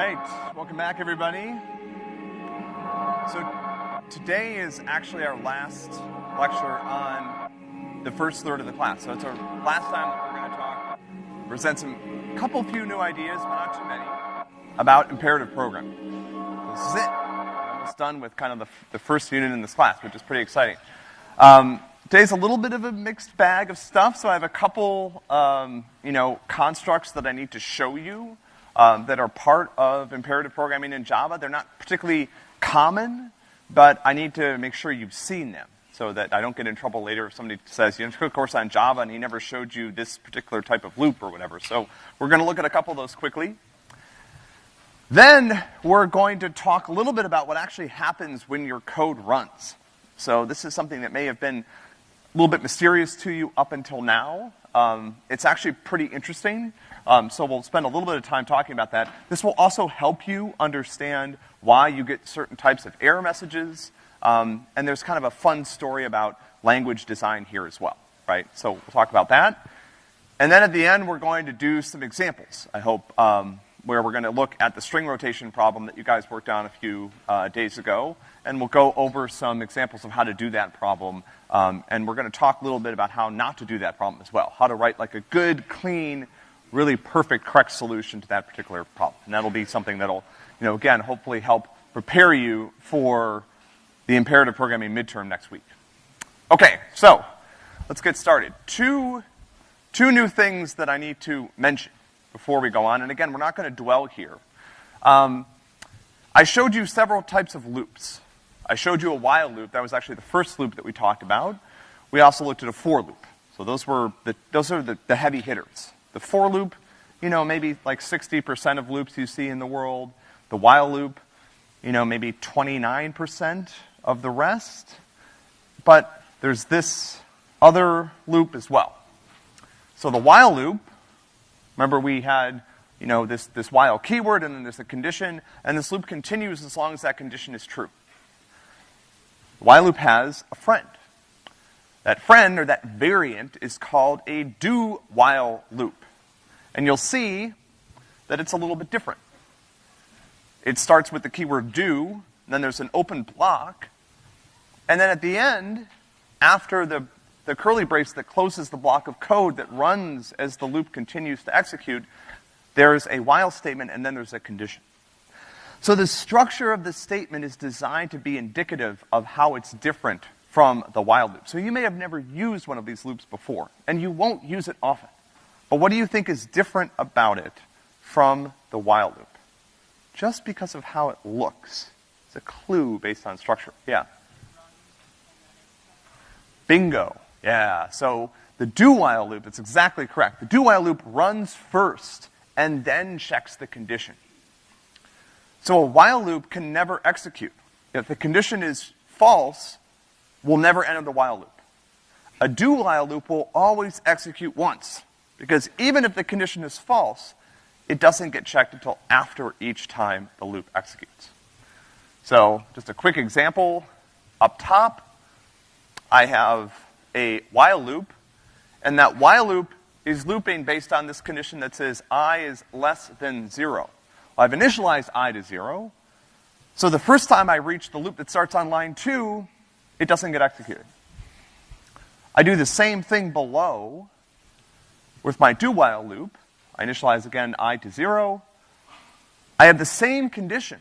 right, welcome back, everybody. So today is actually our last lecture on the first third of the class. So it's our last time that we're going to talk, present some couple few new ideas, but not too many, about imperative programming. This is it. We're almost done with kind of the, the first unit in this class, which is pretty exciting. Um, today's a little bit of a mixed bag of stuff, so I have a couple, um, you know, constructs that I need to show you um, that are part of imperative programming in Java. They're not particularly common, but I need to make sure you've seen them so that I don't get in trouble later if somebody says, you took a course on Java and he never showed you this particular type of loop or whatever. So we're going to look at a couple of those quickly. Then we're going to talk a little bit about what actually happens when your code runs. So this is something that may have been a little bit mysterious to you up until now. Um, it's actually pretty interesting. Um, so we'll spend a little bit of time talking about that. This will also help you understand why you get certain types of error messages. Um, and there's kind of a fun story about language design here as well, right? So we'll talk about that. And then at the end, we're going to do some examples, I hope, um, where we're going to look at the string rotation problem that you guys worked on a few uh, days ago. And we'll go over some examples of how to do that problem. Um, and we're going to talk a little bit about how not to do that problem as well. How to write like a good, clean, really perfect, correct solution to that particular problem. And that'll be something that'll, you know, again, hopefully help prepare you for the imperative programming midterm next week. Okay, so let's get started. Two, two new things that I need to mention before we go on. And again, we're not going to dwell here. Um, I showed you several types of loops. I showed you a while loop. That was actually the first loop that we talked about. We also looked at a for loop. So those were the, those are the, the heavy hitters. The for loop, you know, maybe like 60% of loops you see in the world. The while loop, you know, maybe 29% of the rest. But there's this other loop as well. So the while loop, remember we had, you know, this, this while keyword and then there's a condition, and this loop continues as long as that condition is true. The while loop has a friend. That friend, or that variant, is called a do-while loop. And you'll see that it's a little bit different. It starts with the keyword do, then there's an open block, and then at the end, after the, the curly brace that closes the block of code that runs as the loop continues to execute, there's a while statement and then there's a condition. So the structure of the statement is designed to be indicative of how it's different from the while loop. So you may have never used one of these loops before, and you won't use it often. But what do you think is different about it from the while loop? Just because of how it looks. It's a clue based on structure. Yeah. Bingo. Yeah. So the do while loop, it's exactly correct. The do while loop runs first and then checks the condition. So a while loop can never execute. If the condition is false, we'll never enter the while loop. A do while loop will always execute once. Because even if the condition is false, it doesn't get checked until after each time the loop executes. So, just a quick example. Up top, I have a while loop, and that while loop is looping based on this condition that says i is less than zero. Well, I've initialized i to zero, so the first time I reach the loop that starts on line two, it doesn't get executed. I do the same thing below, with my do while loop, I initialize again i to zero. I have the same condition,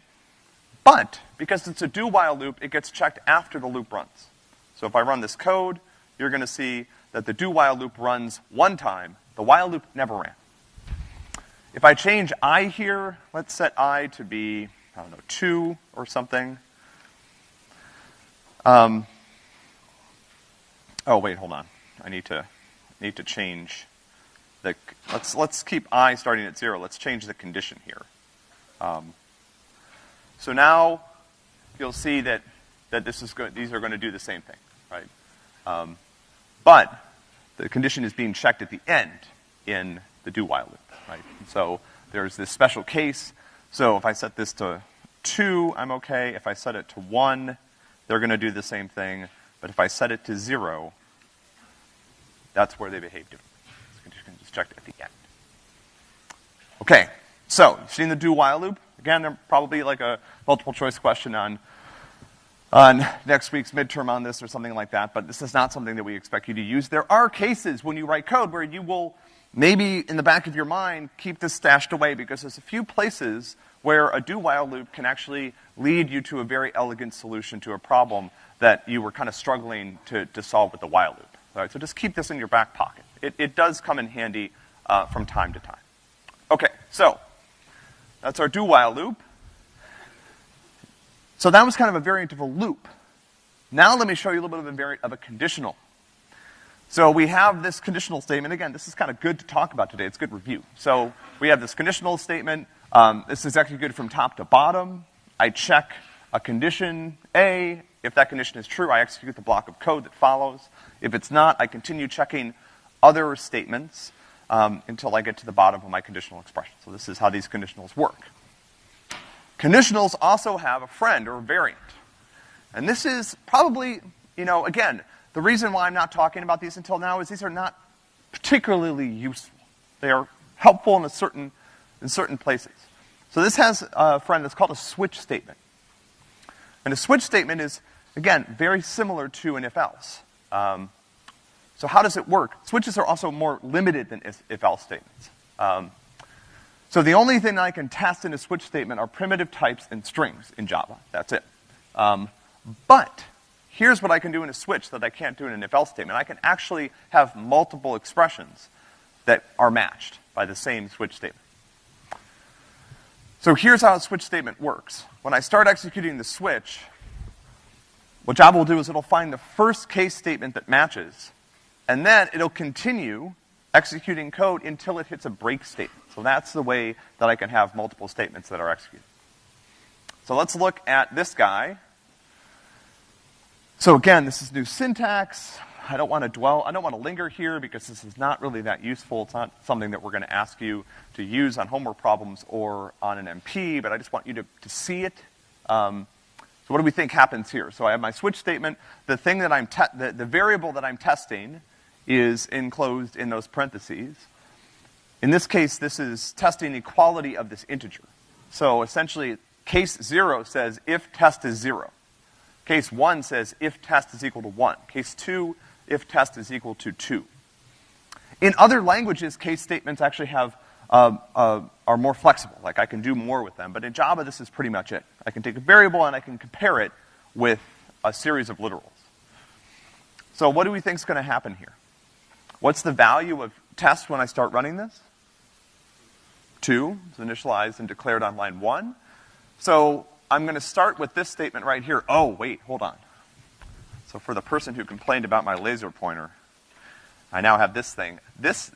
but because it's a do while loop, it gets checked after the loop runs. So if I run this code, you're gonna see that the do while loop runs one time, the while loop never ran. If I change i here, let's set i to be, I don't know, two or something. Um, oh wait, hold on. I need to, need to change the, let's, let's keep i starting at zero. Let's change the condition here. Um, so now you'll see that, that this is these are going to do the same thing, right? Um, but the condition is being checked at the end in the do while loop, right? So there's this special case. So if I set this to two, I'm okay. If I set it to one, they're going to do the same thing. But if I set it to zero, that's where they behave differently checked at the end. Okay, so you've seen the do while loop. Again, they're probably like a multiple choice question on, on next week's midterm on this or something like that, but this is not something that we expect you to use. There are cases when you write code where you will maybe in the back of your mind keep this stashed away because there's a few places where a do while loop can actually lead you to a very elegant solution to a problem that you were kind of struggling to, to solve with the while loop. All right, so just keep this in your back pocket. It, it does come in handy uh, from time to time. Okay, so that's our do while loop. So that was kind of a variant of a loop. Now let me show you a little bit of a variant of a conditional. So we have this conditional statement. Again, this is kind of good to talk about today. It's good review. So we have this conditional statement. Um, this is actually good from top to bottom. I check a condition A. If that condition is true, I execute the block of code that follows. If it's not, I continue checking other statements um, until I get to the bottom of my conditional expression. So this is how these conditionals work. Conditionals also have a friend or a variant. And this is probably, you know, again, the reason why I'm not talking about these until now is these are not particularly useful. They are helpful in a certain, in certain places. So this has a friend that's called a switch statement. And a switch statement is, again, very similar to an if-else. Um, so how does it work? Switches are also more limited than if-else statements. Um, so the only thing I can test in a switch statement are primitive types and strings in Java. That's it. Um, but here's what I can do in a switch that I can't do in an if-else statement. I can actually have multiple expressions that are matched by the same switch statement. So here's how a switch statement works. When I start executing the switch, what Java will do is it'll find the first case statement that matches, and then it'll continue executing code until it hits a break statement. So that's the way that I can have multiple statements that are executed. So let's look at this guy. So again, this is new syntax. I don't want to dwell, I don't want to linger here because this is not really that useful. It's not something that we're going to ask you to use on homework problems or on an MP, but I just want you to, to see it. Um, so what do we think happens here? So I have my switch statement. The thing that I'm, the, the variable that I'm testing is enclosed in those parentheses. In this case, this is testing the quality of this integer. So essentially, case zero says if test is zero. Case one says if test is equal to one. Case two if test is equal to two. In other languages, case statements actually have, uh, uh, are more flexible. Like I can do more with them. But in Java, this is pretty much it. I can take a variable and I can compare it with a series of literals. So what do we think is going to happen here? What's the value of test when I start running this? Two is initialized and declared on line one. So I'm going to start with this statement right here. Oh, wait, hold on. So for the person who complained about my laser pointer, I now have this thing. This,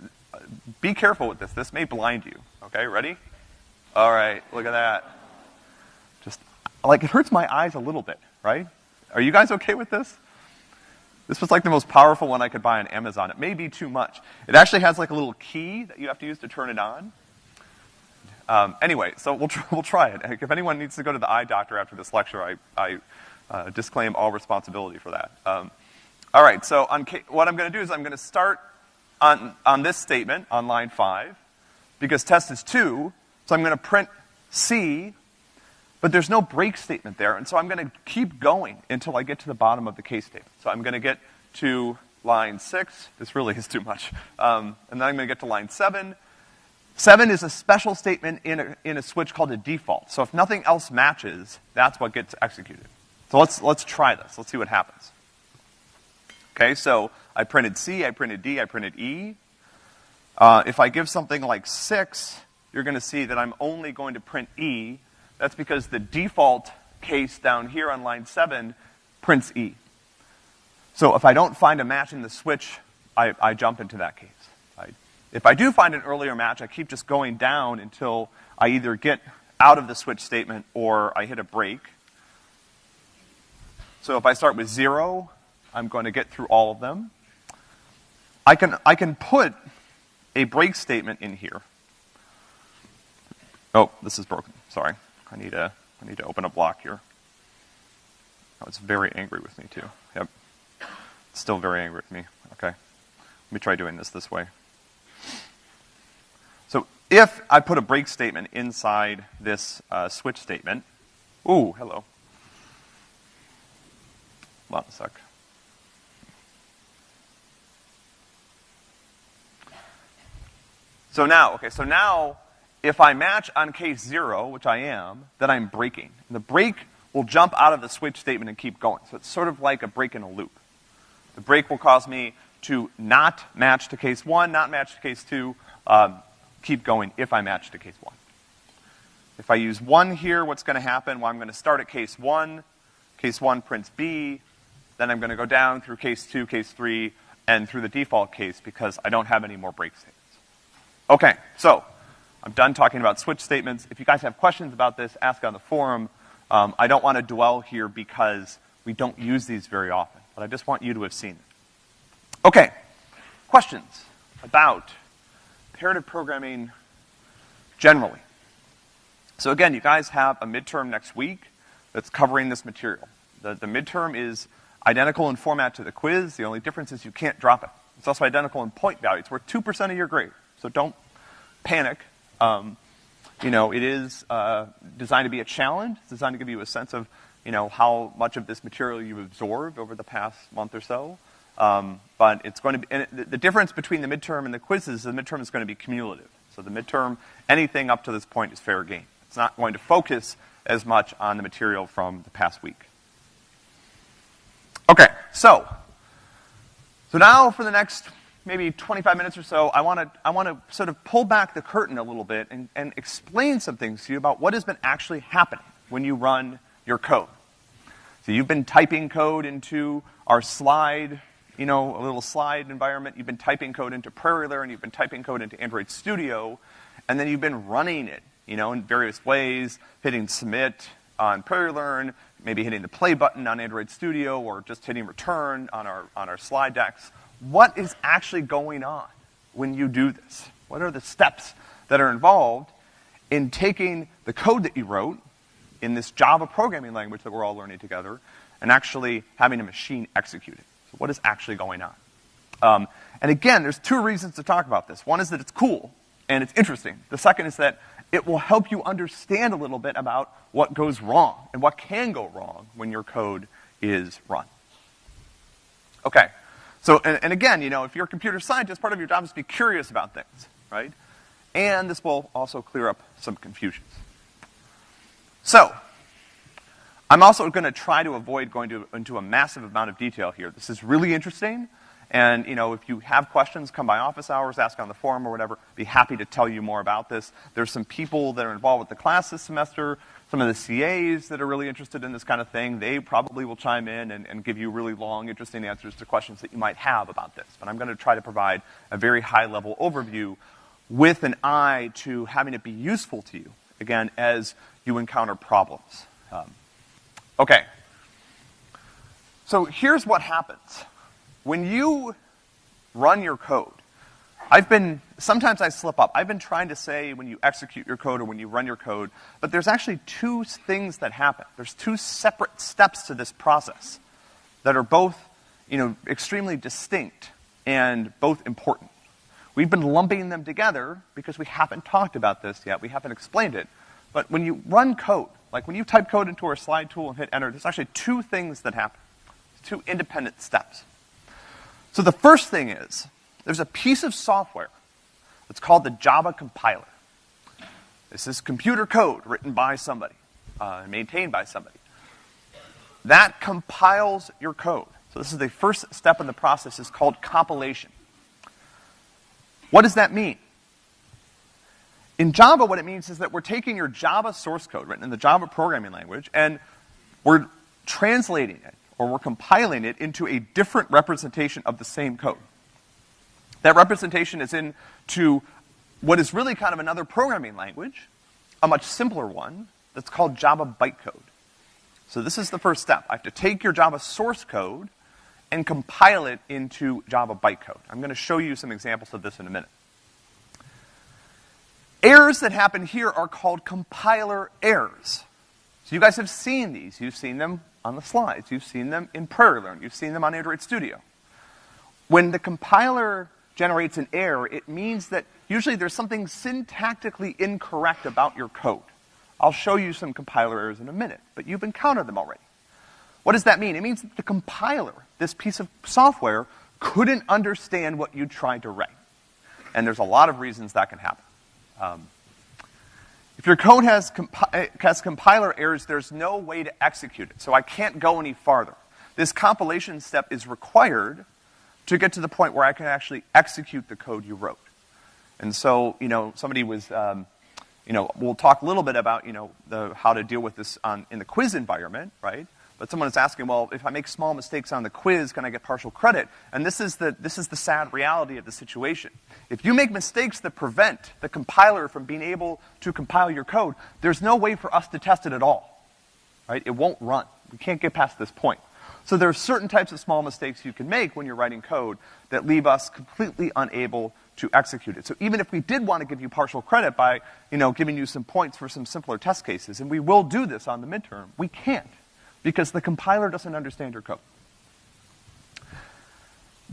be careful with this. This may blind you. Okay, ready? All right, look at that. Just, like, it hurts my eyes a little bit, right? Are you guys okay with this? This was like the most powerful one I could buy on Amazon. It may be too much. It actually has like a little key that you have to use to turn it on. Um, anyway, so we'll, tr we'll try it. If anyone needs to go to the eye doctor after this lecture, I, I uh, disclaim all responsibility for that. Um, all right, so on what I'm going to do is I'm going to start on, on this statement on line 5, because test is 2, so I'm going to print C, but there's no break statement there, and so I'm going to keep going until I get to the bottom of the case statement. So I'm going to get to line 6, this really is too much, um, and then I'm going to get to line 7, Seven is a special statement in a, in a switch called a default. So if nothing else matches, that's what gets executed. So let's, let's try this. Let's see what happens. Okay, so I printed C, I printed D, I printed E. Uh, if I give something like 6, you're going to see that I'm only going to print E. That's because the default case down here on line 7 prints E. So if I don't find a match in the switch, I, I jump into that case. I, if I do find an earlier match, I keep just going down until I either get out of the switch statement or I hit a break. So if I start with zero, I'm going to get through all of them. I can, I can put a break statement in here. Oh, this is broken. Sorry. I need to, I need to open a block here. Oh, it's very angry with me too. Yep. Still very angry with me. Okay. Let me try doing this this way. So if I put a break statement inside this uh, switch statement, ooh, hello. Hold on a sec. So now, okay, so now if I match on case zero, which I am, then I'm breaking. And the break will jump out of the switch statement and keep going. So it's sort of like a break in a loop. The break will cause me to not match to case one, not match to case two, um, keep going if I match to case one. If I use one here, what's gonna happen? Well, I'm gonna start at case one, case one prints B, then I'm gonna go down through case two, case three, and through the default case because I don't have any more break statements. Okay, so, I'm done talking about switch statements. If you guys have questions about this, ask on the forum. Um, I don't want to dwell here because we don't use these very often, but I just want you to have seen it. Okay, questions about imperative programming generally. So again, you guys have a midterm next week that's covering this material. The, the midterm is identical in format to the quiz. The only difference is you can't drop it. It's also identical in point value. It's worth 2% of your grade. So don't panic. Um, you know, it is uh, designed to be a challenge. It's designed to give you a sense of, you know, how much of this material you've absorbed over the past month or so. Um, but it's going to be, the, the difference between the midterm and the quizzes, the midterm is going to be cumulative. So the midterm, anything up to this point is fair game. It's not going to focus as much on the material from the past week. Okay, so, so now for the next maybe 25 minutes or so, I want to I want to sort of pull back the curtain a little bit and, and explain some things to you about what has been actually happening when you run your code. So you've been typing code into our slide, you know, a little slide environment. You've been typing code into Prairie Learn. You've been typing code into Android Studio, and then you've been running it, you know, in various ways, hitting submit on Prairie Learn, maybe hitting the play button on Android Studio, or just hitting return on our on our slide decks what is actually going on when you do this? What are the steps that are involved in taking the code that you wrote in this Java programming language that we're all learning together and actually having a machine execute it? So what is actually going on? Um, and again, there's two reasons to talk about this. One is that it's cool and it's interesting. The second is that it will help you understand a little bit about what goes wrong and what can go wrong when your code is run. Okay, so, and, and again, you know, if you're a computer scientist, part of your job is to be curious about things, right? And this will also clear up some confusions. So, I'm also going to try to avoid going to, into a massive amount of detail here. This is really interesting, and you know, if you have questions, come by office hours, ask on the forum or whatever. Be happy to tell you more about this. There's some people that are involved with the class this semester some of the CAs that are really interested in this kind of thing, they probably will chime in and, and give you really long, interesting answers to questions that you might have about this. But I'm going to try to provide a very high-level overview with an eye to having it be useful to you, again, as you encounter problems. Um, okay. So here's what happens. When you run your code, I've been, sometimes I slip up. I've been trying to say when you execute your code or when you run your code, but there's actually two things that happen. There's two separate steps to this process that are both, you know, extremely distinct and both important. We've been lumping them together because we haven't talked about this yet. We haven't explained it. But when you run code, like when you type code into our slide tool and hit enter, there's actually two things that happen. Two independent steps. So the first thing is, there's a piece of software that's called the Java compiler. This is computer code written by somebody, uh, maintained by somebody. That compiles your code. So this is the first step in the process is called compilation. What does that mean? In Java, what it means is that we're taking your Java source code written in the Java programming language and we're translating it or we're compiling it into a different representation of the same code. That representation is into what is really kind of another programming language, a much simpler one, that's called Java bytecode. So this is the first step. I have to take your Java source code and compile it into Java bytecode. I'm gonna show you some examples of this in a minute. Errors that happen here are called compiler errors. So you guys have seen these. You've seen them on the slides. You've seen them in Prairie Learn. You've seen them on Android Studio. When the compiler generates an error, it means that usually there's something syntactically incorrect about your code. I'll show you some compiler errors in a minute, but you've encountered them already. What does that mean? It means that the compiler, this piece of software, couldn't understand what you tried to write. And there's a lot of reasons that can happen. Um, if your code has, compi has compiler errors, there's no way to execute it. So I can't go any farther. This compilation step is required to get to the point where I can actually execute the code you wrote. And so, you know, somebody was, um, you know, we'll talk a little bit about, you know, the, how to deal with this on, in the quiz environment, right? But someone is asking, well, if I make small mistakes on the quiz, can I get partial credit? And this is the, this is the sad reality of the situation. If you make mistakes that prevent the compiler from being able to compile your code, there's no way for us to test it at all, right? It won't run. We can't get past this point. So there are certain types of small mistakes you can make when you're writing code that leave us completely unable to execute it. So even if we did want to give you partial credit by, you know, giving you some points for some simpler test cases, and we will do this on the midterm, we can't because the compiler doesn't understand your code.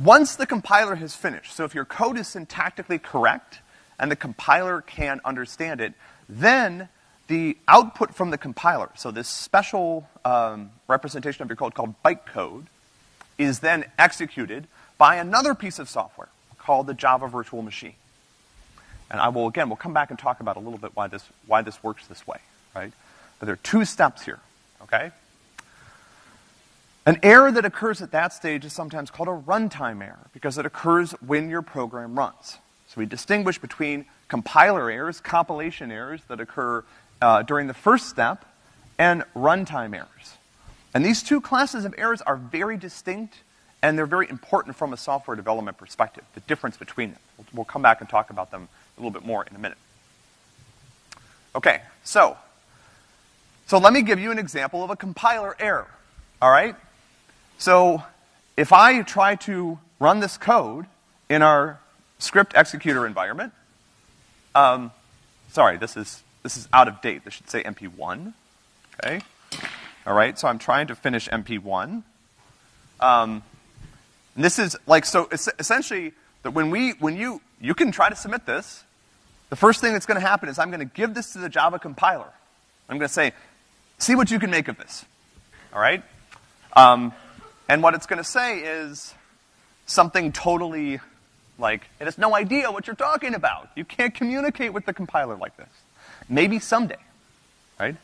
Once the compiler has finished, so if your code is syntactically correct and the compiler can understand it, then the output from the compiler, so this special um, representation of your code called bytecode, is then executed by another piece of software called the Java Virtual Machine. And I will, again, we'll come back and talk about a little bit why this, why this works this way, right? But there are two steps here, okay? An error that occurs at that stage is sometimes called a runtime error because it occurs when your program runs. So we distinguish between compiler errors, compilation errors that occur uh, during the first step, and runtime errors. And these two classes of errors are very distinct and they're very important from a software development perspective, the difference between them. We'll, we'll come back and talk about them a little bit more in a minute. Okay, so, so let me give you an example of a compiler error, all right? So if I try to run this code in our script executor environment, um, sorry, this is, this is out of date. This should say MP1, okay? All right, so I'm trying to finish MP1. Um, and this is like, so essentially, that when we, when you, you can try to submit this, the first thing that's gonna happen is I'm gonna give this to the Java compiler. I'm gonna say, see what you can make of this. All right? Um, and what it's going to say is something totally like, it has no idea what you're talking about. You can't communicate with the compiler like this. Maybe someday, right?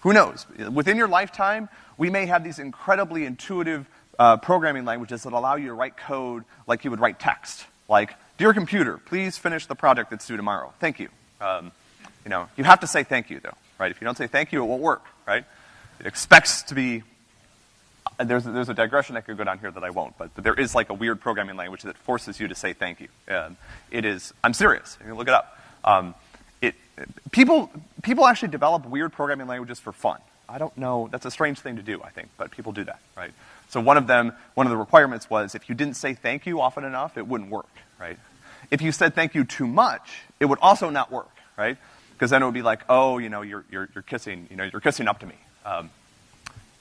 Who knows? Within your lifetime, we may have these incredibly intuitive uh, programming languages that allow you to write code like you would write text. Like, dear computer, please finish the project that's due tomorrow. Thank you. Um, you know, you have to say thank you, though, right? If you don't say thank you, it won't work, right? It expects to be there's, there's a digression I could go down here that I won't, but, but there is like a weird programming language that forces you to say thank you. Um, it is, I'm serious, you can look it up. Um, people, people actually develop weird programming languages for fun. I don't know, that's a strange thing to do, I think, but people do that, right? So one of them, one of the requirements was if you didn't say thank you often enough, it wouldn't work, right? If you said thank you too much, it would also not work, right? Because then it would be like, oh, you know, you're, you're, you're kissing, you know, you're kissing up to me. Um,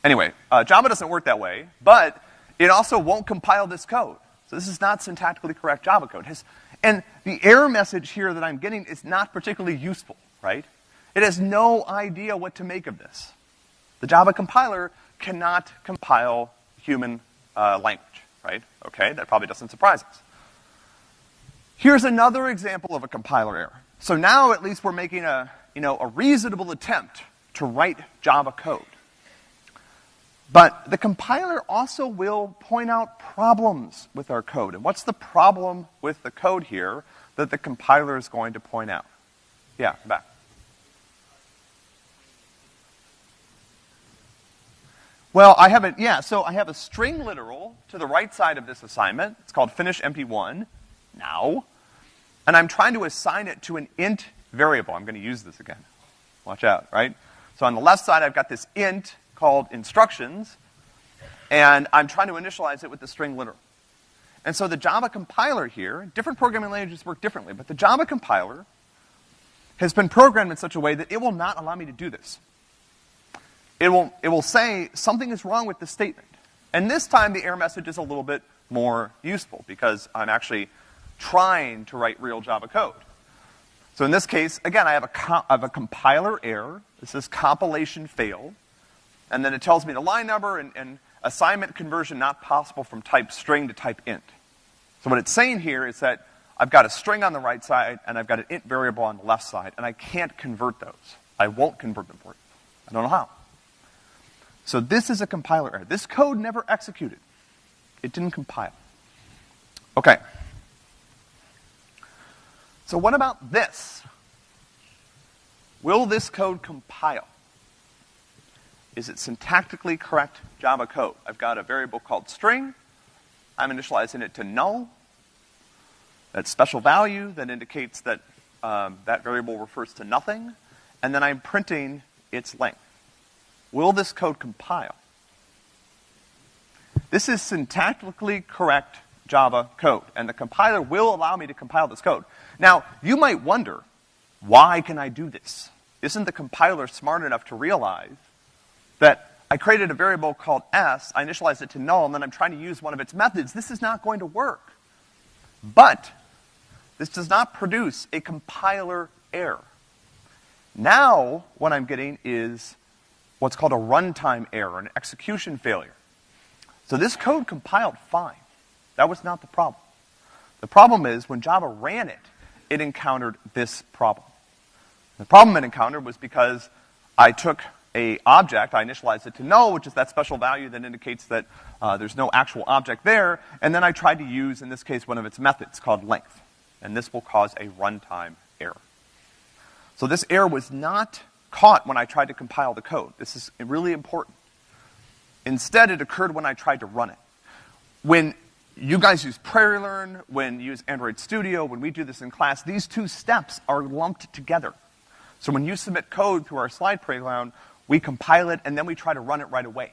Anyway, uh, Java doesn't work that way, but it also won't compile this code. So this is not syntactically correct Java code. Has, and the error message here that I'm getting is not particularly useful, right? It has no idea what to make of this. The Java compiler cannot compile human uh, language, right? Okay, that probably doesn't surprise us. Here's another example of a compiler error. So now at least we're making a, you know, a reasonable attempt to write Java code. But the compiler also will point out problems with our code. And what's the problem with the code here that the compiler is going to point out? Yeah, back. Well, I have a, yeah, so I have a string literal to the right side of this assignment. It's called finish mp1 now. And I'm trying to assign it to an int variable. I'm going to use this again. Watch out, right? So on the left side, I've got this int called instructions, and I'm trying to initialize it with the string literal. And so the Java compiler here, different programming languages work differently, but the Java compiler has been programmed in such a way that it will not allow me to do this. It will, it will say something is wrong with the statement. And this time the error message is a little bit more useful because I'm actually trying to write real Java code. So in this case, again, I have have a compiler error. This is compilation failed. And then it tells me the line number and, and assignment conversion not possible from type string to type int. So what it's saying here is that I've got a string on the right side and I've got an int variable on the left side, and I can't convert those. I won't convert them for you. I don't know how. So this is a compiler error. This code never executed. It didn't compile. Okay. So what about this? Will this code compile? Is it syntactically correct Java code? I've got a variable called string. I'm initializing it to null. That special value that indicates that um, that variable refers to nothing. And then I'm printing its length. Will this code compile? This is syntactically correct Java code, and the compiler will allow me to compile this code. Now, you might wonder, why can I do this? Isn't the compiler smart enough to realize that I created a variable called s, I initialized it to null, and then I'm trying to use one of its methods. This is not going to work. But, this does not produce a compiler error. Now, what I'm getting is what's called a runtime error, an execution failure. So this code compiled fine. That was not the problem. The problem is, when Java ran it, it encountered this problem. The problem it encountered was because I took a object, I initialized it to null, which is that special value that indicates that uh, there's no actual object there, and then I tried to use, in this case, one of its methods called length. And this will cause a runtime error. So this error was not caught when I tried to compile the code. This is really important. Instead, it occurred when I tried to run it. When you guys use PrairieLearn, when you use Android Studio, when we do this in class, these two steps are lumped together. So when you submit code through our slide playground, we compile it and then we try to run it right away.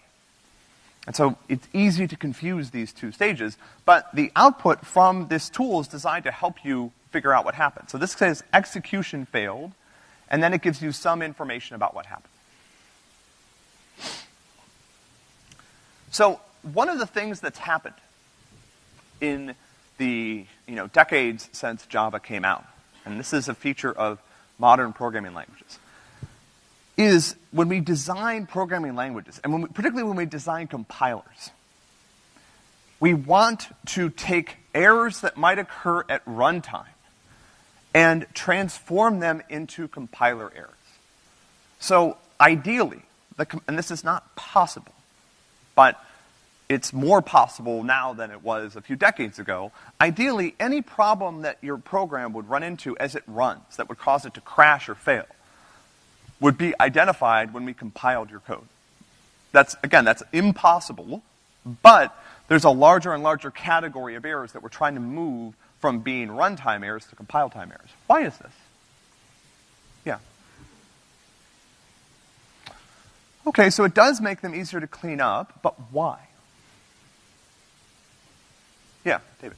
And so it's easy to confuse these two stages, but the output from this tool is designed to help you figure out what happened. So this says execution failed, and then it gives you some information about what happened. So one of the things that's happened in the you know, decades since Java came out, and this is a feature of modern programming languages, is when we design programming languages, and when we, particularly when we design compilers, we want to take errors that might occur at runtime and transform them into compiler errors. So ideally, the, and this is not possible, but it's more possible now than it was a few decades ago. Ideally, any problem that your program would run into as it runs that would cause it to crash or fail would be identified when we compiled your code. That's, again, that's impossible, but there's a larger and larger category of errors that we're trying to move from being runtime errors to compile time errors. Why is this? Yeah. Okay, so it does make them easier to clean up, but why? Yeah, David.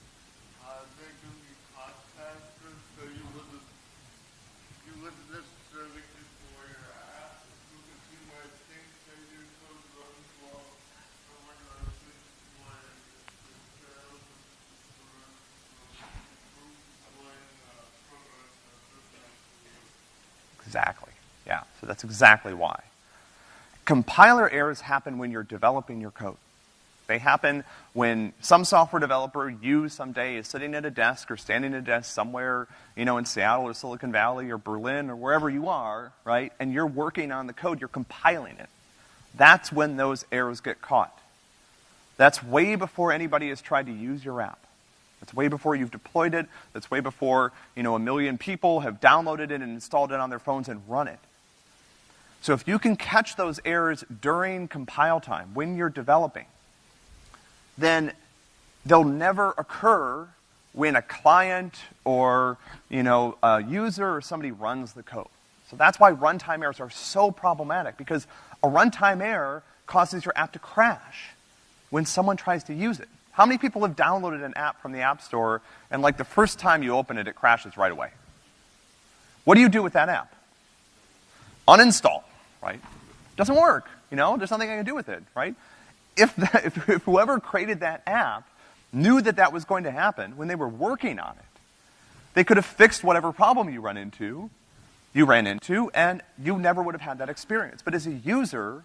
Exactly. Yeah, so that's exactly why. Compiler errors happen when you're developing your code. They happen when some software developer, you someday, is sitting at a desk or standing at a desk somewhere, you know, in Seattle or Silicon Valley or Berlin or wherever you are, right? And you're working on the code, you're compiling it. That's when those errors get caught. That's way before anybody has tried to use your app. That's way before you've deployed it. That's way before, you know, a million people have downloaded it and installed it on their phones and run it. So if you can catch those errors during compile time, when you're developing, then they'll never occur when a client or, you know, a user or somebody runs the code. So that's why runtime errors are so problematic, because a runtime error causes your app to crash when someone tries to use it. How many people have downloaded an app from the App Store and like the first time you open it, it crashes right away? What do you do with that app? Uninstall, right? Doesn't work, you know? There's nothing I can do with it, right? If, the, if, if whoever created that app knew that that was going to happen when they were working on it, They could have fixed whatever problem you run into, you ran into, and you never would have had that experience. But as a user,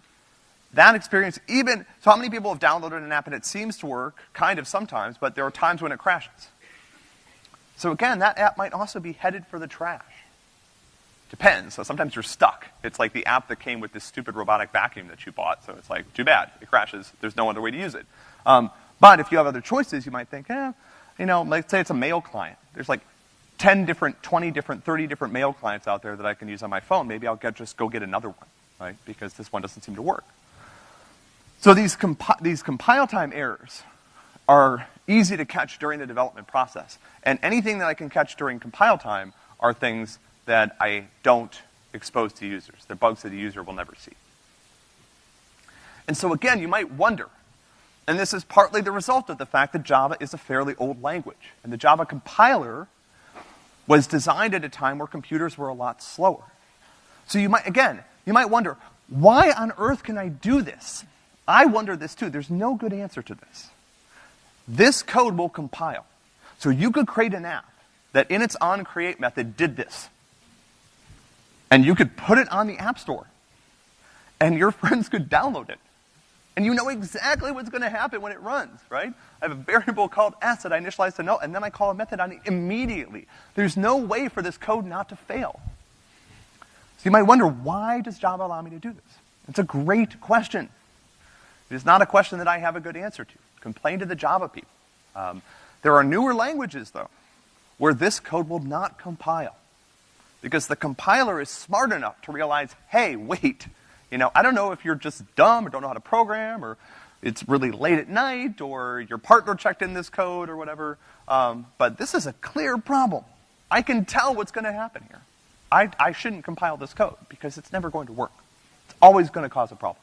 that experience, even, so how many people have downloaded an app and it seems to work, kind of sometimes, but there are times when it crashes. So again, that app might also be headed for the trash. Depends. So sometimes you're stuck. It's like the app that came with this stupid robotic vacuum that you bought. So it's like, too bad. It crashes. There's no other way to use it. Um, but if you have other choices, you might think, eh, you know, let's say it's a mail client. There's like 10 different, 20 different, 30 different mail clients out there that I can use on my phone. Maybe I'll get, just go get another one, right? Because this one doesn't seem to work. So these, compi these compile time errors are easy to catch during the development process. And anything that I can catch during compile time are things that I don't expose to users. They're bugs that the user will never see. And so again, you might wonder, and this is partly the result of the fact that Java is a fairly old language. And the Java compiler was designed at a time where computers were a lot slower. So you might, again, you might wonder, why on earth can I do this? I wonder this too. There's no good answer to this. This code will compile. So you could create an app that in its onCreate method did this. And you could put it on the App Store. And your friends could download it. And you know exactly what's gonna happen when it runs, right? I have a variable called s that I initialize to null, and then I call a method on it immediately. There's no way for this code not to fail. So you might wonder, why does Java allow me to do this? It's a great question. It is not a question that I have a good answer to. Complain to the Java people. Um, there are newer languages, though, where this code will not compile. Because the compiler is smart enough to realize, hey, wait, you know, I don't know if you're just dumb or don't know how to program or it's really late at night or your partner checked in this code or whatever, um, but this is a clear problem. I can tell what's gonna happen here. I, I shouldn't compile this code because it's never going to work. It's always gonna cause a problem.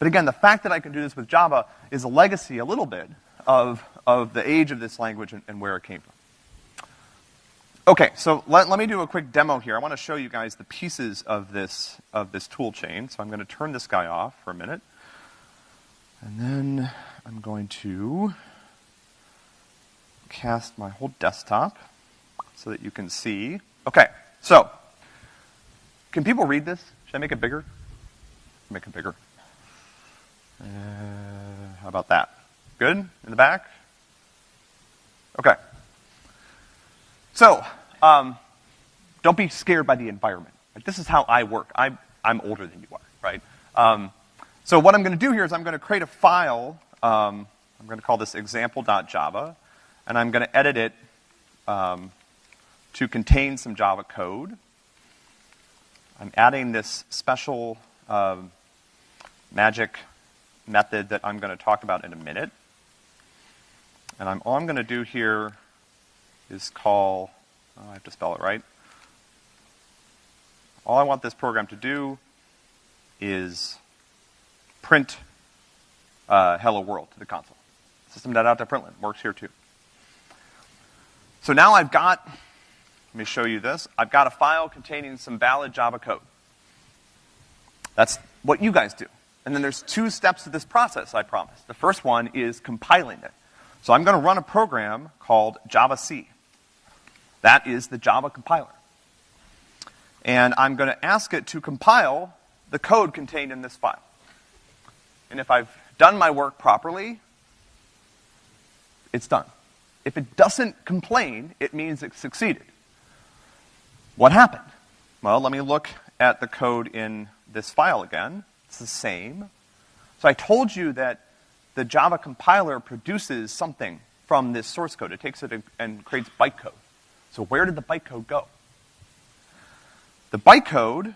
But again, the fact that I can do this with Java is a legacy, a little bit, of, of the age of this language and, and where it came from. Okay, so let, let me do a quick demo here. I want to show you guys the pieces of this, of this tool chain. So I'm going to turn this guy off for a minute. And then I'm going to cast my whole desktop so that you can see. Okay, so, can people read this? Should I make it bigger? Make it bigger. Uh, how about that? Good? In the back? Okay. So, um, don't be scared by the environment. This is how I work. I'm, I'm older than you are, right? Um, so what I'm going to do here is I'm going to create a file. Um, I'm going to call this example.java, and I'm going to edit it um, to contain some Java code. I'm adding this special um, magic method that I'm going to talk about in a minute. And I'm, all I'm going to do here is call, oh, I have to spell it right. All I want this program to do is print uh, hello world to the console. System.out.println works here too. So now I've got, let me show you this. I've got a file containing some valid Java code. That's what you guys do. And then there's two steps to this process, I promise. The first one is compiling it. So I'm gonna run a program called javac. That is the Java compiler. And I'm gonna ask it to compile the code contained in this file. And if I've done my work properly, it's done. If it doesn't complain, it means it succeeded. What happened? Well, let me look at the code in this file again. It's the same. So I told you that the Java compiler produces something from this source code. It takes it and creates bytecode. So where did the bytecode go? The bytecode, let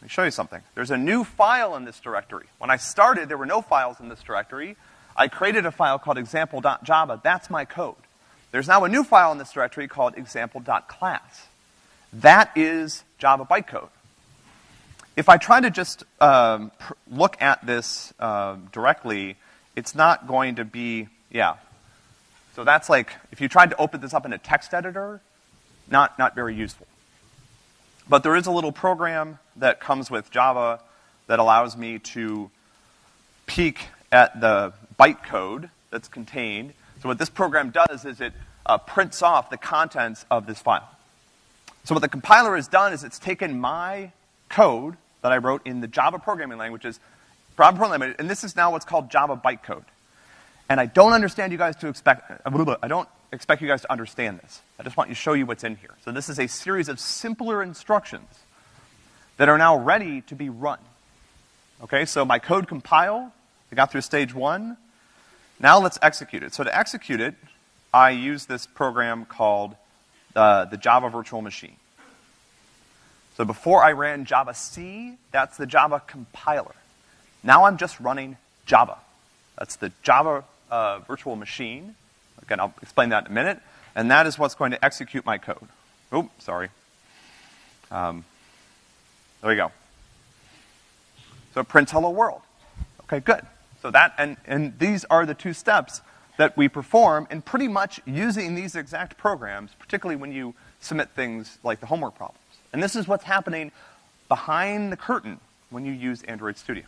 me show you something. There's a new file in this directory. When I started, there were no files in this directory. I created a file called example.java. That's my code. There's now a new file in this directory called example.class. That is Java bytecode. If I try to just um, look at this uh, directly, it's not going to be, yeah. So that's like, if you tried to open this up in a text editor, not, not very useful. But there is a little program that comes with Java that allows me to peek at the bytecode that's contained. So what this program does is it uh, prints off the contents of this file. So what the compiler has done is it's taken my code that I wrote in the Java programming languages, Java programming language, and this is now what's called Java bytecode. And I don't understand you guys to expect, I don't expect you guys to understand this. I just want to show you what's in here. So this is a series of simpler instructions that are now ready to be run. Okay, so my code compile, I got through stage one. Now let's execute it. So to execute it, I use this program called uh, the Java Virtual Machine. So before I ran Java C, that's the Java compiler. Now I'm just running Java. That's the Java uh, virtual machine. Again, I'll explain that in a minute. And that is what's going to execute my code. Oh, sorry. Um, there we go. So it prints hello world. Okay, good. So that, and, and these are the two steps that we perform in pretty much using these exact programs, particularly when you submit things like the homework problems. And this is what's happening behind the curtain when you use Android Studio.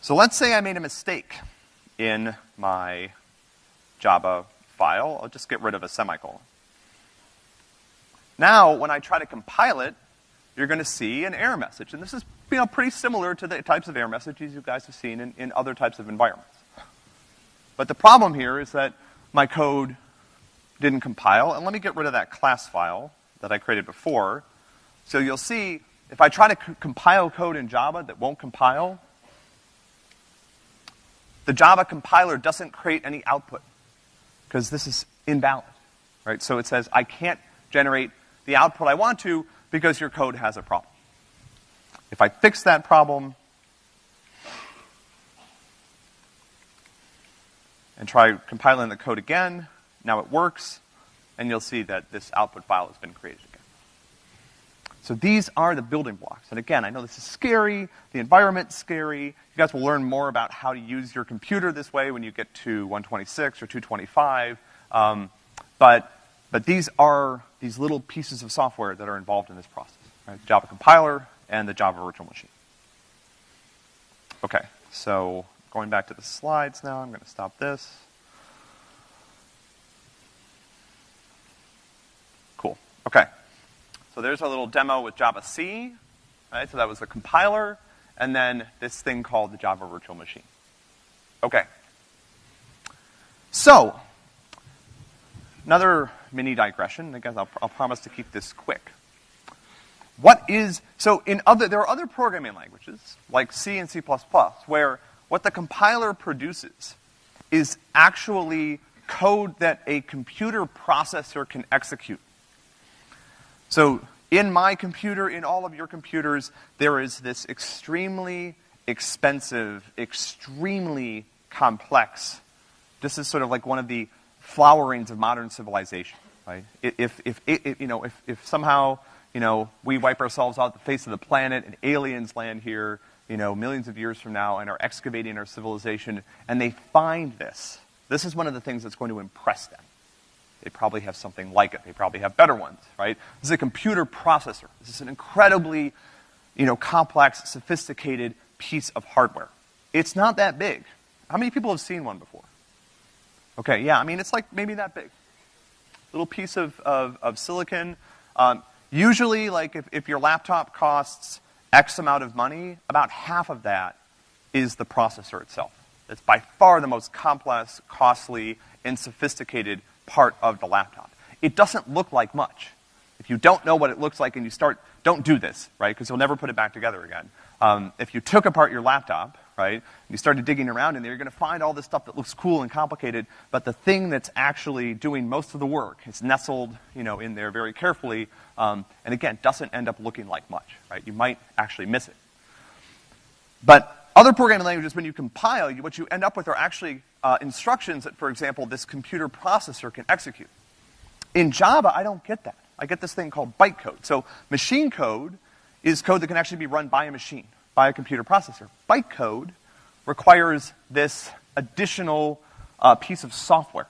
So let's say I made a mistake in my Java file. I'll just get rid of a semicolon. Now, when I try to compile it, you're gonna see an error message. And this is, you know, pretty similar to the types of error messages you guys have seen in, in other types of environments. But the problem here is that my code didn't compile, and let me get rid of that class file that I created before. So you'll see, if I try to compile code in Java that won't compile, the Java compiler doesn't create any output because this is invalid, right? So it says, I can't generate the output I want to because your code has a problem. If I fix that problem and try compiling the code again, now it works, and you'll see that this output file has been created again. So these are the building blocks. And again, I know this is scary, the environment's scary. You guys will learn more about how to use your computer this way when you get to 126 or 225. Um, but, but these are these little pieces of software that are involved in this process. Right? The Java compiler and the Java virtual machine. Okay, so going back to the slides now, I'm gonna stop this. Cool, okay. So there's a little demo with Java C, right? So that was the compiler, and then this thing called the Java Virtual Machine. Okay. So, another mini digression. I guess I'll, I'll promise to keep this quick. What is, so in other, there are other programming languages, like C and C++, where what the compiler produces is actually code that a computer processor can execute. So in my computer, in all of your computers, there is this extremely expensive, extremely complex, this is sort of like one of the flowerings of modern civilization, right? If, if, if, you know, if, if somehow, you know, we wipe ourselves off the face of the planet and aliens land here, you know, millions of years from now and are excavating our civilization and they find this, this is one of the things that's going to impress them. They probably have something like it. They probably have better ones, right? This is a computer processor. This is an incredibly, you know, complex, sophisticated piece of hardware. It's not that big. How many people have seen one before? Okay, yeah, I mean, it's like maybe that big. Little piece of, of, of silicon. Um, usually, like, if, if your laptop costs X amount of money, about half of that is the processor itself. It's by far the most complex, costly, and sophisticated part of the laptop. It doesn't look like much. If you don't know what it looks like and you start, don't do this, right? Because you'll never put it back together again. Um, if you took apart your laptop, right, and you started digging around in there, you're gonna find all this stuff that looks cool and complicated, but the thing that's actually doing most of the work is nestled, you know, in there very carefully, um, and again, doesn't end up looking like much, right? You might actually miss it. But other programming languages, when you compile, what you end up with are actually uh, instructions that, for example, this computer processor can execute. In Java, I don't get that. I get this thing called bytecode. So machine code is code that can actually be run by a machine, by a computer processor. Bytecode requires this additional uh, piece of software.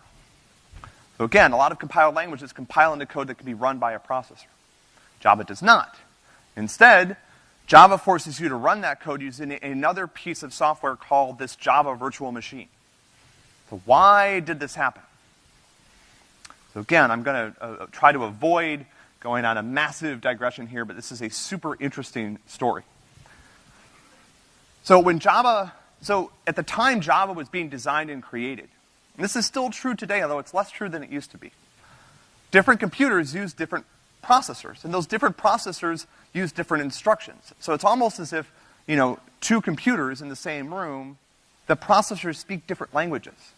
So again, a lot of compiled languages compile into code that can be run by a processor. Java does not. Instead, Java forces you to run that code using another piece of software called this Java virtual machine. So why did this happen? So again, I'm gonna uh, try to avoid going on a massive digression here, but this is a super interesting story. So when Java, so at the time Java was being designed and created, and this is still true today, although it's less true than it used to be. Different computers use different processors, and those different processors use different instructions. So it's almost as if, you know, two computers in the same room, the processors speak different languages.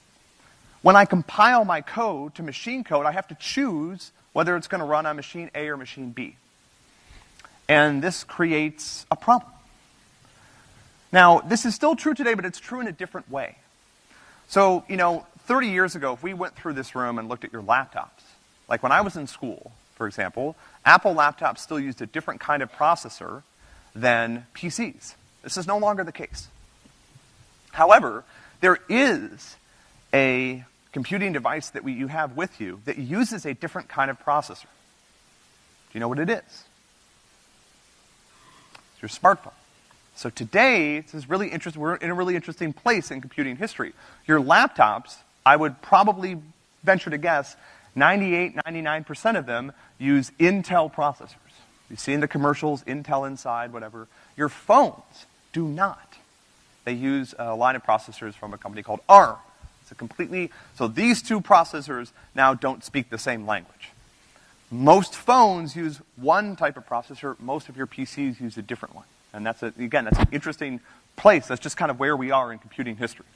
When I compile my code to machine code, I have to choose whether it's gonna run on machine A or machine B. And this creates a problem. Now, this is still true today, but it's true in a different way. So, you know, 30 years ago, if we went through this room and looked at your laptops, like when I was in school, for example, Apple laptops still used a different kind of processor than PCs. This is no longer the case. However, there is a computing device that we, you have with you that uses a different kind of processor. Do you know what it is? It's your smartphone. So today, this is really interesting, we're in a really interesting place in computing history. Your laptops, I would probably venture to guess, 98, 99% of them use Intel processors. You've seen the commercials, Intel inside, whatever. Your phones do not. They use a line of processors from a company called ARM. It's a completely, so these two processors now don't speak the same language. Most phones use one type of processor, most of your PCs use a different one. And that's a, again, that's an interesting place. That's just kind of where we are in computing history.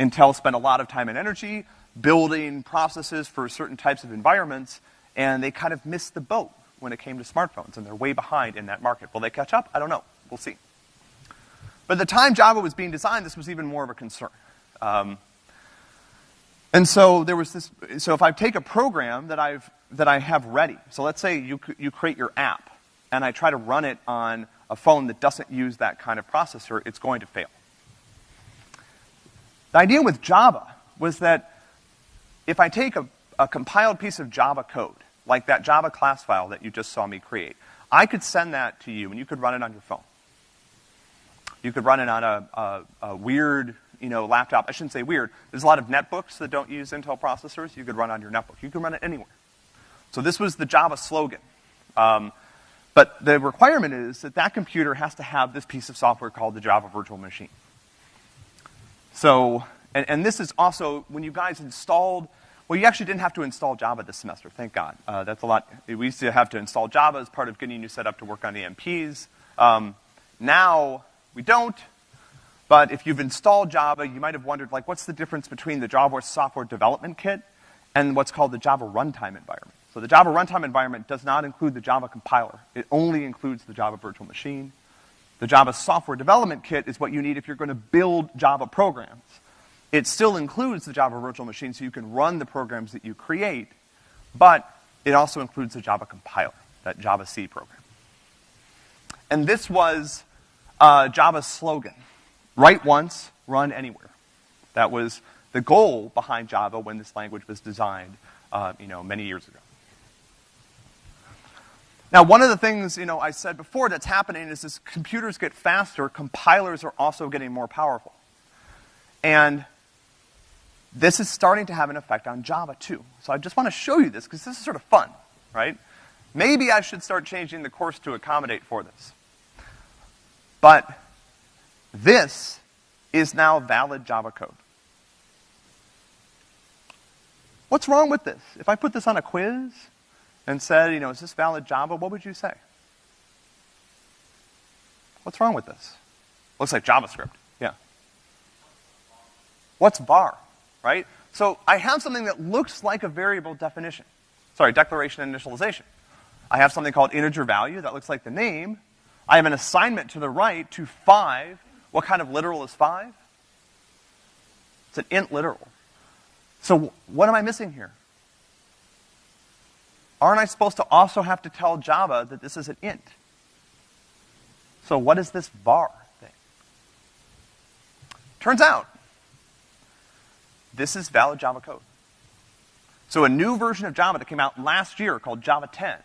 Intel spent a lot of time and energy building processes for certain types of environments, and they kind of missed the boat when it came to smartphones, and they're way behind in that market. Will they catch up? I don't know. We'll see. But at the time Java was being designed, this was even more of a concern. Um, and so there was this, so if I take a program that I've, that I have ready, so let's say you, you create your app, and I try to run it on a phone that doesn't use that kind of processor, it's going to fail. The idea with Java was that if I take a, a compiled piece of Java code, like that Java class file that you just saw me create, I could send that to you and you could run it on your phone. You could run it on a, a, a, weird, you know, laptop. I shouldn't say weird. There's a lot of netbooks that don't use Intel processors. You could run on your netbook. You can run it anywhere. So this was the Java slogan. Um, but the requirement is that that computer has to have this piece of software called the Java Virtual Machine. So, and, and this is also, when you guys installed, well, you actually didn't have to install Java this semester, thank God. Uh, that's a lot, we used to have to install Java as part of getting you set up to work on MPs. Um, now, we don't, but if you've installed Java, you might have wondered, like, what's the difference between the Java Software Development Kit and what's called the Java Runtime Environment? So the Java runtime environment does not include the Java compiler. It only includes the Java virtual machine. The Java software development kit is what you need if you're going to build Java programs. It still includes the Java virtual machine so you can run the programs that you create, but it also includes the Java compiler, that Java C program. And this was uh, Java's slogan. Write once, run anywhere. That was the goal behind Java when this language was designed, uh, you know, many years ago. Now, one of the things, you know, I said before that's happening is as computers get faster, compilers are also getting more powerful. And this is starting to have an effect on Java too. So I just want to show you this because this is sort of fun, right? Maybe I should start changing the course to accommodate for this. But this is now valid Java code. What's wrong with this? If I put this on a quiz, and said, you know, is this valid Java, what would you say? What's wrong with this? Looks like JavaScript. Yeah. What's var, right? So I have something that looks like a variable definition. Sorry, declaration and initialization. I have something called integer value that looks like the name. I have an assignment to the right to five. What kind of literal is five? It's an int literal. So what am I missing here? aren't I supposed to also have to tell Java that this is an int? So what is this var thing? Turns out, this is valid Java code. So a new version of Java that came out last year called Java 10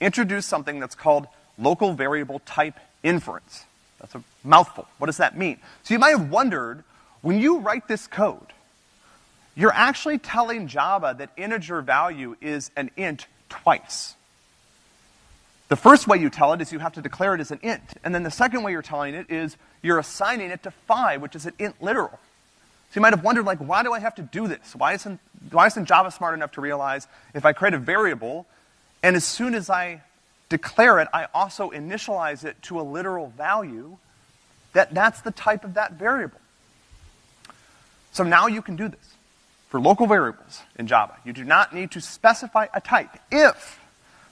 introduced something that's called local variable type inference. That's a mouthful. What does that mean? So you might have wondered, when you write this code, you're actually telling Java that integer value is an int twice. The first way you tell it is you have to declare it as an int. And then the second way you're telling it is you're assigning it to 5, which is an int literal. So you might have wondered, like, why do I have to do this? Why isn't, why isn't Java smart enough to realize if I create a variable, and as soon as I declare it, I also initialize it to a literal value, that that's the type of that variable. So now you can do this for local variables in Java. You do not need to specify a type if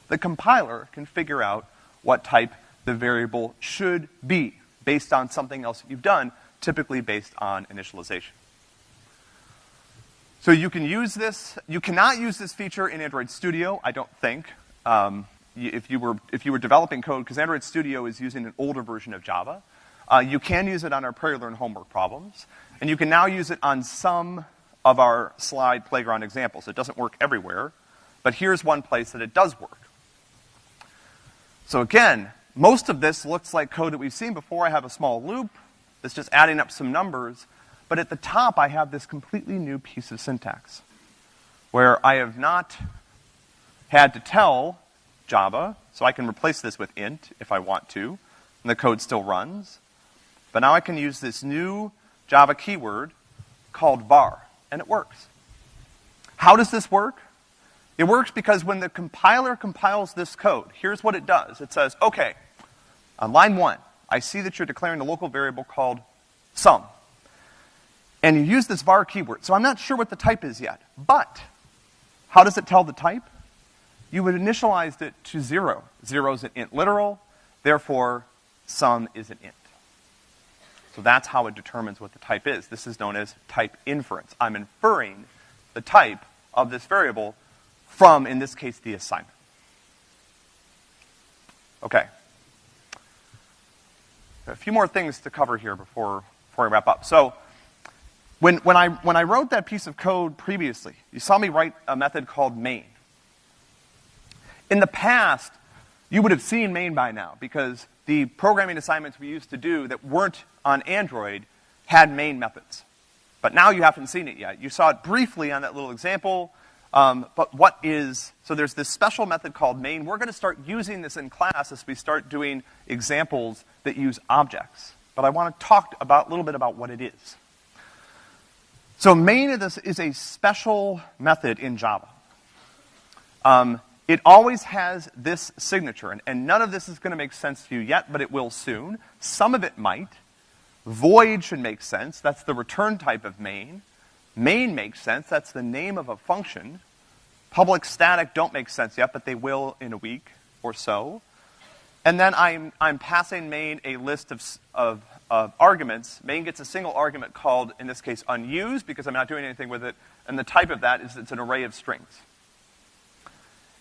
the compiler can figure out what type the variable should be based on something else that you've done, typically based on initialization. So you can use this, you cannot use this feature in Android Studio, I don't think. Um, if you were, if you were developing code, because Android Studio is using an older version of Java. Uh, you can use it on our PrairieLearn homework problems, and you can now use it on some of our slide playground examples. It doesn't work everywhere, but here's one place that it does work. So again, most of this looks like code that we've seen before. I have a small loop that's just adding up some numbers, but at the top I have this completely new piece of syntax where I have not had to tell Java, so I can replace this with int if I want to, and the code still runs. But now I can use this new Java keyword called var, and it works. How does this work? It works because when the compiler compiles this code, here's what it does. It says, okay, on line one, I see that you're declaring a local variable called sum. And you use this var keyword. So I'm not sure what the type is yet. But, how does it tell the type? You would initialize it to zero. Zero is an int literal, therefore sum is an int. So that's how it determines what the type is. This is known as type inference. I'm inferring the type of this variable from, in this case, the assignment. Okay. A few more things to cover here before, before I wrap up. So, when, when, I, when I wrote that piece of code previously, you saw me write a method called main. In the past, you would have seen main by now, because the programming assignments we used to do that weren't on Android had main methods. But now you haven't seen it yet. You saw it briefly on that little example, um, but what is, so there's this special method called main. We're gonna start using this in class as we start doing examples that use objects. But I wanna talk about, a little bit about what it is. So main is, this is a special method in Java. Um, it always has this signature, and, and none of this is gonna make sense to you yet, but it will soon. Some of it might. Void should make sense, that's the return type of main. Main makes sense, that's the name of a function. Public static don't make sense yet, but they will in a week or so. And then I'm, I'm passing main a list of, of, of arguments. Main gets a single argument called, in this case, unused, because I'm not doing anything with it, and the type of that is it's an array of strings.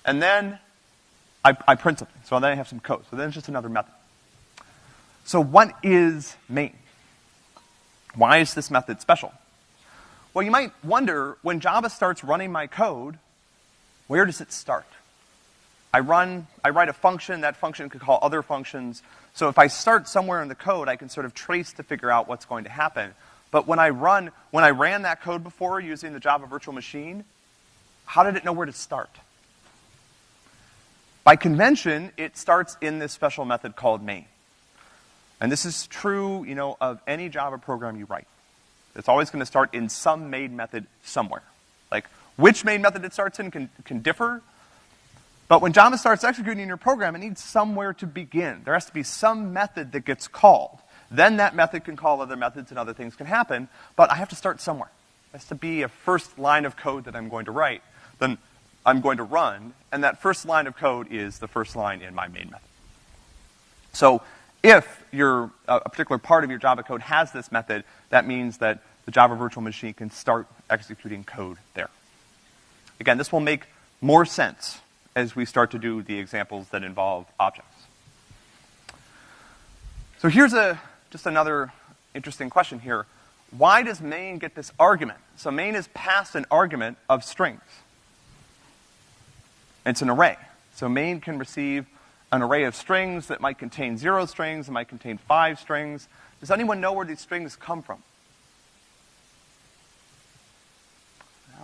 And then I, I print something, so then I have some code. So then it's just another method. So what is main? Why is this method special? Well, you might wonder, when Java starts running my code, where does it start? I run, I write a function, that function could call other functions. So if I start somewhere in the code, I can sort of trace to figure out what's going to happen. But when I run, when I ran that code before using the Java virtual machine, how did it know where to start? By convention, it starts in this special method called main. And this is true, you know, of any Java program you write. It's always going to start in some main method somewhere. Like, which main method it starts in can, can differ, but when Java starts executing your program, it needs somewhere to begin. There has to be some method that gets called. Then that method can call other methods and other things can happen, but I have to start somewhere. It has to be a first line of code that I'm going to write. Then I'm going to run, and that first line of code is the first line in my main method. So if your, uh, a particular part of your Java code has this method, that means that the Java virtual machine can start executing code there. Again, this will make more sense as we start to do the examples that involve objects. So here's a, just another interesting question here. Why does main get this argument? So main is passed an argument of strings. It's an array. So main can receive an array of strings that might contain zero strings, it might contain five strings. Does anyone know where these strings come from?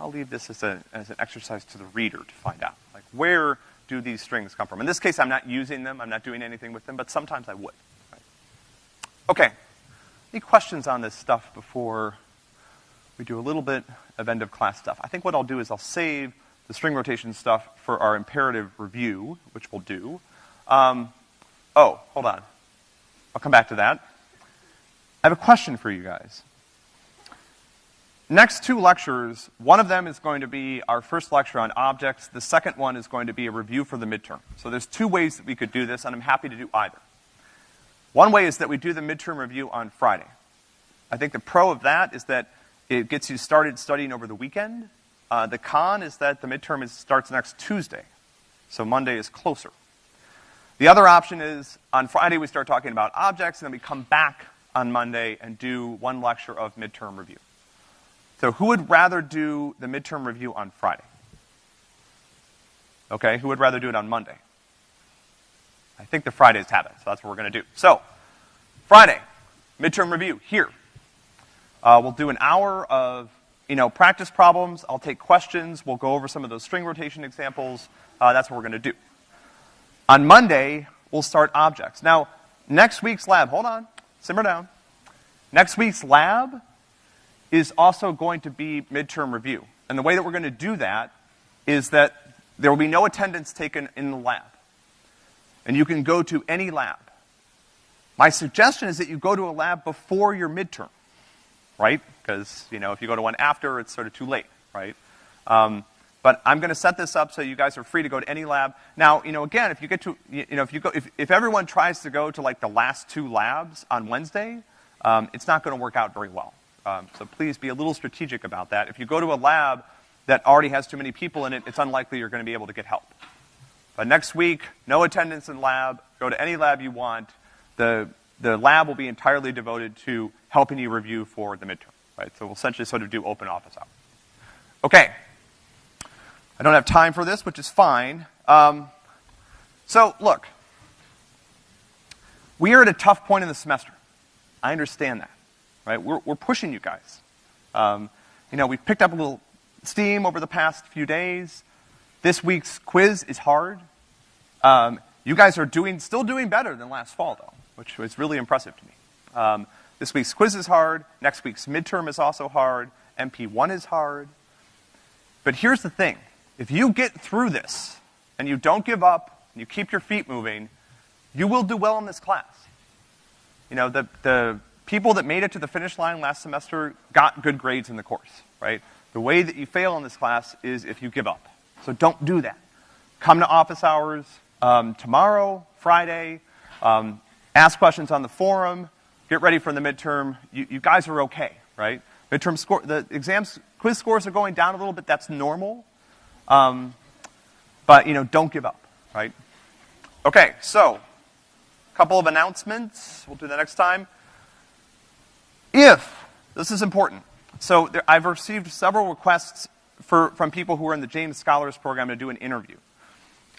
I'll leave this as, a, as an exercise to the reader to find out. Like, where do these strings come from? In this case, I'm not using them, I'm not doing anything with them, but sometimes I would. Right? Okay. Any questions on this stuff before we do a little bit of end of class stuff? I think what I'll do is I'll save the string rotation stuff for our imperative review, which we'll do. Um, oh, hold on. I'll come back to that. I have a question for you guys. Next two lectures, one of them is going to be our first lecture on objects. The second one is going to be a review for the midterm. So there's two ways that we could do this, and I'm happy to do either. One way is that we do the midterm review on Friday. I think the pro of that is that it gets you started studying over the weekend. Uh, the con is that the midterm is, starts next Tuesday, so Monday is closer. The other option is on Friday we start talking about objects, and then we come back on Monday and do one lecture of midterm review. So who would rather do the midterm review on Friday? Okay, who would rather do it on Monday? I think the Fridays have it, so that's what we're gonna do. So, Friday, midterm review, here. Uh, we'll do an hour of, you know, practice problems, I'll take questions, we'll go over some of those string rotation examples, uh, that's what we're gonna do. On Monday, we'll start objects. Now, next week's lab, hold on, simmer down. Next week's lab is also going to be midterm review. And the way that we're going to do that is that there will be no attendance taken in the lab. And you can go to any lab. My suggestion is that you go to a lab before your midterm, right? Because, you know, if you go to one after, it's sort of too late, right? Um, but I'm going to set this up so you guys are free to go to any lab. Now, you know, again, if you get to, you know, if you go, if, if everyone tries to go to like the last two labs on Wednesday, um, it's not going to work out very well. Um, so please be a little strategic about that. If you go to a lab that already has too many people in it, it's unlikely you're going to be able to get help. But next week, no attendance in lab. Go to any lab you want. The, the lab will be entirely devoted to helping you review for the midterm, right? So we'll essentially sort of do open office hours. Okay. I don't have time for this, which is fine. Um, so look, we are at a tough point in the semester. I understand that right? We're, we're pushing you guys. Um, you know, we've picked up a little steam over the past few days. This week's quiz is hard. Um, you guys are doing, still doing better than last fall, though, which was really impressive to me. Um, this week's quiz is hard. Next week's midterm is also hard. MP1 is hard. But here's the thing. If you get through this, and you don't give up, and you keep your feet moving, you will do well in this class. You know, the, the people that made it to the finish line last semester got good grades in the course, right? The way that you fail in this class is if you give up. So don't do that. Come to office hours um, tomorrow, Friday, um, ask questions on the forum, get ready for the midterm. You, you guys are okay, right? Midterm score, the exams, quiz scores are going down a little bit, that's normal. Um, but, you know, don't give up, right? Okay, so, a couple of announcements. We'll do that next time. If, this is important, so there, I've received several requests for, from people who are in the James Scholars Program to do an interview.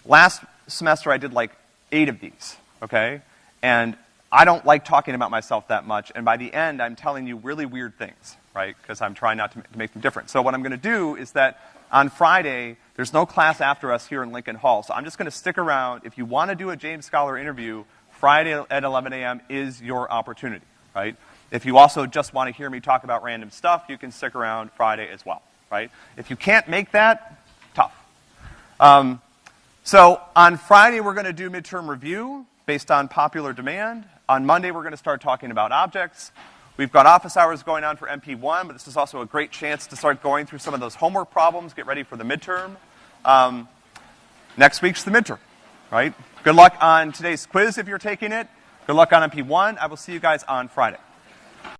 Last semester I did like eight of these, okay? And I don't like talking about myself that much, and by the end I'm telling you really weird things, right? Because I'm trying not to, to make them different. So what I'm gonna do is that on Friday, there's no class after us here in Lincoln Hall, so I'm just gonna stick around. If you wanna do a James Scholar interview, Friday at 11 a.m. is your opportunity, right? If you also just want to hear me talk about random stuff, you can stick around Friday as well, right? If you can't make that, tough. Um, so on Friday, we're going to do midterm review based on popular demand. On Monday, we're going to start talking about objects. We've got office hours going on for MP1, but this is also a great chance to start going through some of those homework problems, get ready for the midterm. Um, next week's the midterm, right? Good luck on today's quiz if you're taking it. Good luck on MP1. I will see you guys on Friday.